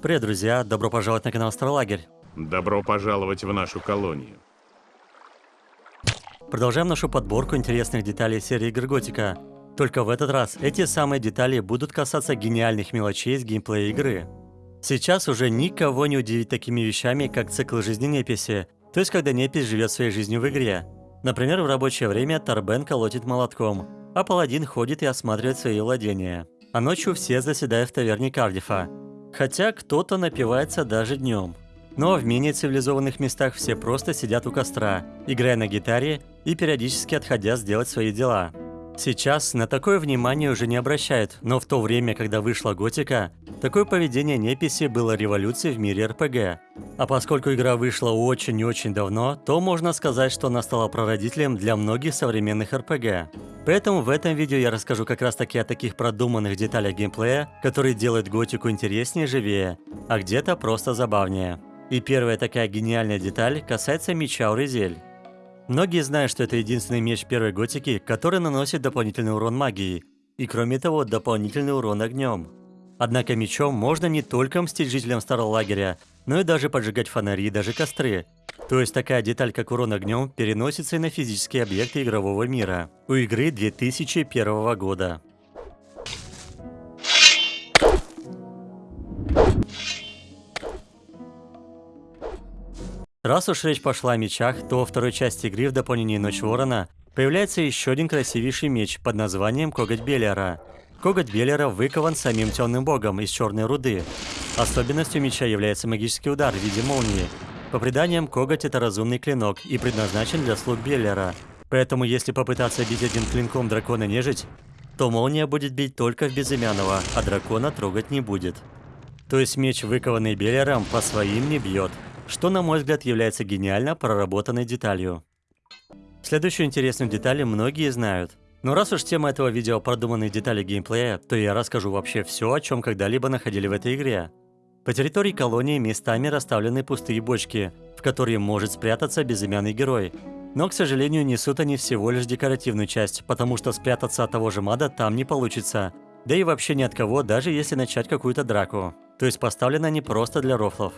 Привет, друзья! Добро пожаловать на канал Старолагерь. Добро пожаловать в нашу колонию. Продолжаем нашу подборку интересных деталей серии игр Готика. Только в этот раз эти самые детали будут касаться гениальных мелочей из геймплея игры. Сейчас уже никого не удивить такими вещами, как цикл жизни неписи, то есть когда непись живет своей жизнью в игре. Например, в рабочее время Тарбен колотит молотком, а паладин ходит и осматривает свои владения. А ночью все заседают в таверне Кардифа, Хотя кто-то напивается даже днем. Но в менее цивилизованных местах все просто сидят у костра, играя на гитаре и периодически отходя сделать свои дела. Сейчас на такое внимание уже не обращают, но в то время, когда вышла Готика, такое поведение неписи было революцией в мире РПГ. А поскольку игра вышла очень и очень давно, то можно сказать, что она стала прародителем для многих современных РПГ. Поэтому в этом видео я расскажу как раз таки о таких продуманных деталях геймплея, которые делают Готику интереснее и живее, а где-то просто забавнее. И первая такая гениальная деталь касается меча Урезель. Многие знают, что это единственный меч первой готики, который наносит дополнительный урон магии, и кроме того, дополнительный урон огнем. Однако мечом можно не только мстить жителям старого лагеря, но и даже поджигать фонари и даже костры. То есть такая деталь, как урон огнем, переносится и на физические объекты игрового мира. У игры 2001 года. Раз уж речь пошла о мечах, то во второй части игры в дополнении Ночь Ворона появляется еще один красивейший меч под названием Коготь Беллера. Коготь Беллера выкован самим темным богом из черной руды. Особенностью меча является магический удар в виде молнии. По преданиям, коготь это разумный клинок и предназначен для слуг Беллера. Поэтому если попытаться бить один клинком дракона нежить, то молния будет бить только в безымянного, а дракона трогать не будет. То есть меч, выкованный Беллером, по своим не бьет что, на мой взгляд, является гениально проработанной деталью. Следующую интересную деталь многие знают. Но раз уж тема этого видео продуманные детали геймплея, то я расскажу вообще все, о чем когда-либо находили в этой игре. По территории колонии местами расставлены пустые бочки, в которые может спрятаться безымянный герой. Но, к сожалению, несут они всего лишь декоративную часть, потому что спрятаться от того же мада там не получится. Да и вообще ни от кого, даже если начать какую-то драку. То есть поставлены они просто для рофлов.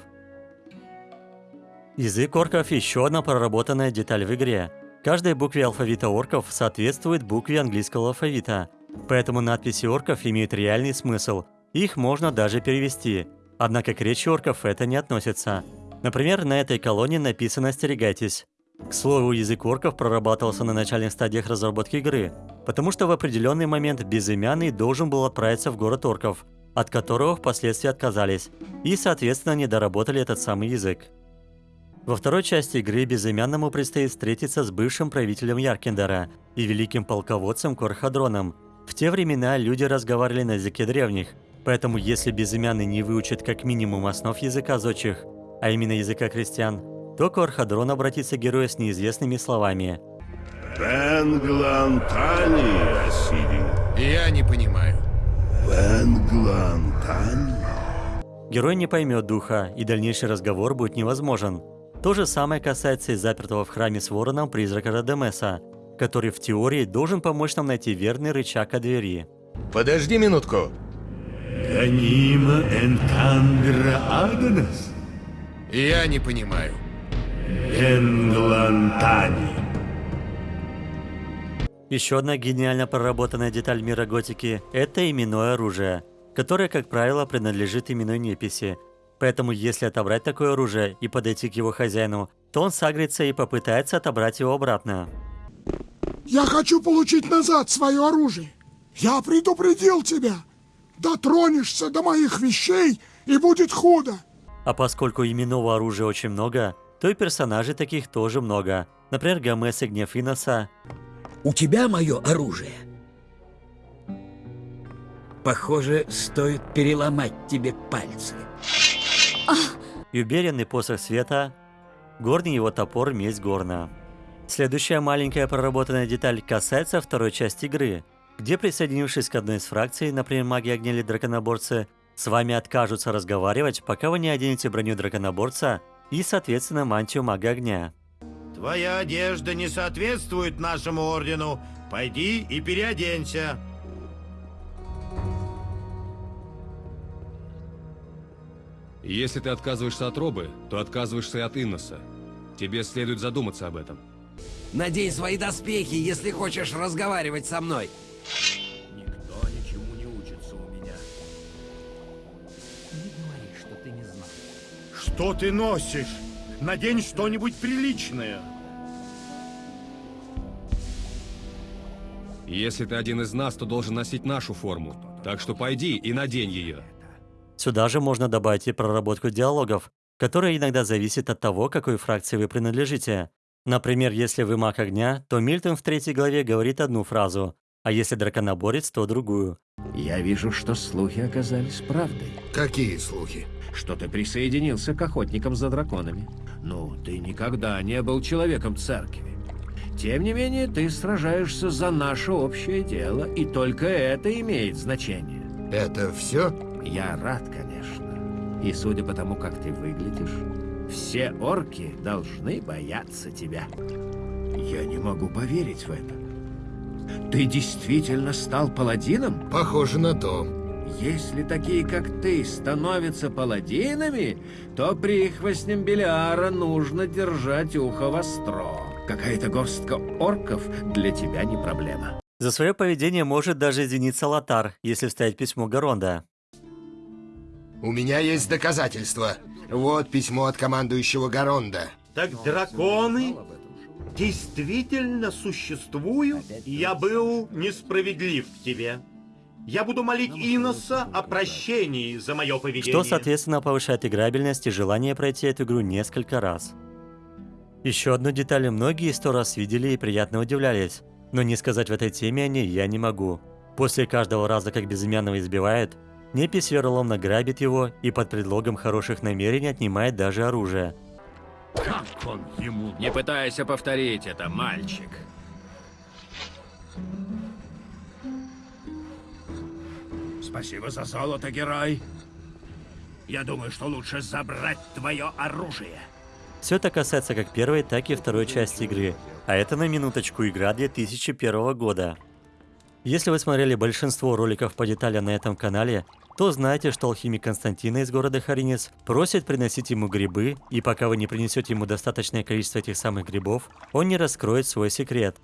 Язык орков – еще одна проработанная деталь в игре. Каждой букве алфавита орков соответствует букве английского алфавита. Поэтому надписи орков имеют реальный смысл. Их можно даже перевести. Однако к речи орков это не относится. Например, на этой колонии написано «Остерегайтесь». К слову, язык орков прорабатывался на начальных стадиях разработки игры, потому что в определенный момент безымянный должен был отправиться в город орков, от которого впоследствии отказались, и, соответственно, не доработали этот самый язык. Во второй части игры Безымянному предстоит встретиться с бывшим правителем Яркендера и великим полководцем Корхадроном. В те времена люди разговаривали на языке древних, поэтому если Безымянный не выучит как минимум основ языка зодчих, а именно языка крестьян, то Корхадрон обратится к герою с неизвестными словами. Венглантани, Асири. Я не понимаю. Венглантани? Герой не поймет духа, и дальнейший разговор будет невозможен. То же самое касается и запертого в храме с вороном призрака Радемеса, который в теории должен помочь нам найти верный рычаг от двери. Подожди минутку. Ганима? Я не понимаю. Венглантани. Еще одна гениально проработанная деталь мира готики – это именное оружие, которое, как правило, принадлежит именной неписи – Поэтому если отобрать такое оружие и подойти к его хозяину, то он сагрится и попытается отобрать его обратно. Я хочу получить назад свое оружие. Я предупредил тебя. Дотронешься до моих вещей, и будет худо. А поскольку именного оружия очень много, то и персонажей таких тоже много. Например, Гомес и Гнев Иноса. У тебя мое оружие. Похоже, стоит переломать тебе пальцы. Юберенный посох света, горный его топор месть горна. Следующая маленькая проработанная деталь касается второй части игры, где присоединившись к одной из фракций, например, маги огня или драконоборцы, с вами откажутся разговаривать, пока вы не оденете броню драконоборца и, соответственно, мантию мага огня. Твоя одежда не соответствует нашему ордену. Пойди и переоденься. Если ты отказываешься от Робы, то отказываешься и от Инноса. Тебе следует задуматься об этом. Надень свои доспехи, если хочешь разговаривать со мной. Никто ничему не учится у меня. Не говори, что ты не знал. Что ты носишь? Надень что-нибудь приличное. Если ты один из нас, то должен носить нашу форму. Так что пойди и надень ее. Сюда же можно добавить и проработку диалогов, которая иногда зависит от того, какой фракции вы принадлежите. Например, если вы маг огня, то Мильтон в третьей главе говорит одну фразу, а если драконоборец, то другую. Я вижу, что слухи оказались правдой. Какие слухи? Что ты присоединился к охотникам за драконами. Ну, ты никогда не был человеком церкви. Тем не менее, ты сражаешься за наше общее дело, и только это имеет значение. Это все? Я рад, конечно. И судя по тому, как ты выглядишь, все орки должны бояться тебя. Я не могу поверить в это. Ты действительно стал паладином? Похоже на то. Если такие, как ты, становятся паладинами, то прихвостням Белиара нужно держать ухо востро. Какая-то горстка орков для тебя не проблема. За свое поведение может даже извиниться Лотар, если вставить письмо Гаронда. У меня есть доказательства. Вот письмо от командующего Гаронда. Так драконы действительно существуют? Я был несправедлив к тебе. Я буду молить Иноса о прощении за мое поведение. Что, соответственно, повышает играбельность и желание пройти эту игру несколько раз. Еще одну деталь многие сто раз видели и приятно удивлялись, но не сказать в этой теме о ней я не могу. После каждого раза, как безымянного избивает, Непись вероломно грабит его и под предлогом хороших намерений отнимает даже оружие. Как он ему... Не пытайся повторить это, мальчик. Спасибо за золото, герой. Я думаю, что лучше забрать твое оружие. Все это касается как первой, так и второй части игры. А это на минуточку игра 2001 года. Если вы смотрели большинство роликов по деталям на этом канале, то знаете, что алхимик Константина из города Харинец просит приносить ему грибы, и пока вы не принесете ему достаточное количество этих самых грибов, он не раскроет свой секрет.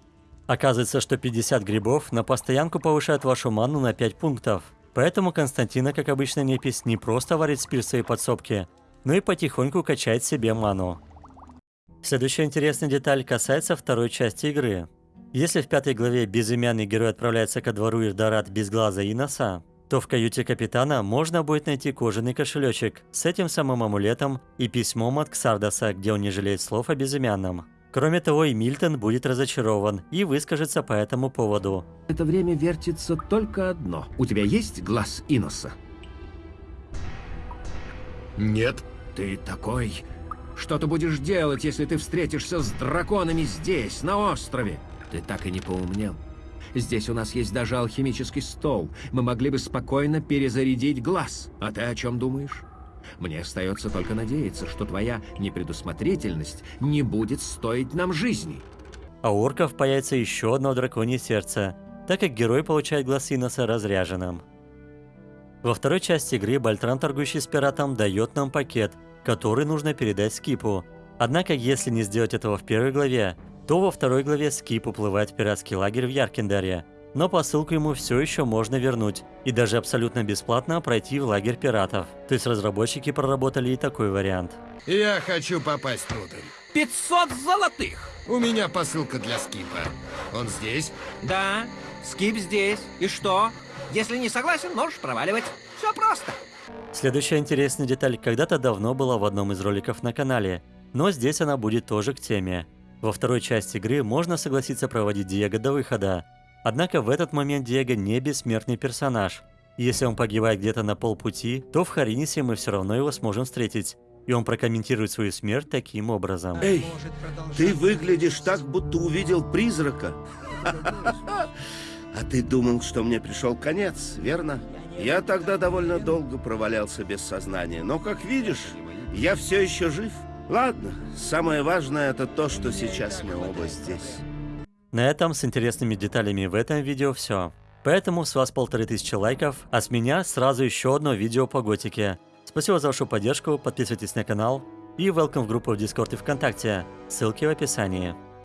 Оказывается, что 50 грибов на постоянку повышают вашу ману на 5 пунктов. Поэтому Константина, как обычно непись, не просто варит спирт в своей подсобке, но и потихоньку качает себе ману. Следующая интересная деталь касается второй части игры. Если в пятой главе безымянный герой отправляется ко двору Ирдарат без глаза и носа, то в каюте капитана можно будет найти кожаный кошелечек с этим самым амулетом и письмом от Ксардаса, где он не жалеет слов о безымянном. Кроме того, и Мильтон будет разочарован и выскажется по этому поводу. Это время вертится только одно. У тебя есть глаз Иноса? Нет. Ты такой... Что ты будешь делать, если ты встретишься с драконами здесь, на острове? Ты так и не поумнел. Здесь у нас есть даже алхимический стол. Мы могли бы спокойно перезарядить глаз. А ты о чем думаешь? Мне остается только надеяться, что твоя непредусмотрительность не будет стоить нам жизни. А у орков появится еще одно драконье сердце, так как герой получает глаз Иноса разряженным. Во второй части игры Бальтран, торгующий с пиратом, дает нам пакет, который нужно передать Скипу. Однако, если не сделать этого в первой главе, то во второй главе Скип уплывает в пиратский лагерь в Яркендаре, но посылку ему все еще можно вернуть и даже абсолютно бесплатно пройти в лагерь пиратов. То есть разработчики проработали и такой вариант. Я хочу попасть внутрь. 500 золотых! У меня посылка для Скипа. Он здесь? Да, Скип здесь. И что? Если не согласен, можешь проваливать. Все просто. Следующая интересная деталь когда-то давно была в одном из роликов на канале, но здесь она будет тоже к теме. Во второй части игры можно согласиться проводить Диего до выхода. Однако в этот момент Диего не бессмертный персонаж. Если он погибает где-то на полпути, то в Харинисе мы все равно его сможем встретить. И он прокомментирует свою смерть таким образом. Эй, ты выглядишь так, будто увидел призрака. А ты думал, что мне пришел конец, верно? Я тогда довольно долго провалялся без сознания, но, как видишь, я все еще жив. Ладно, самое важное это то, что сейчас мы оба здесь. На этом с интересными деталями в этом видео все. Поэтому с вас полторы тысячи лайков, а с меня сразу еще одно видео по готике. Спасибо за вашу поддержку, подписывайтесь на канал и welcome в группу в Discord и ВКонтакте. Ссылки в описании.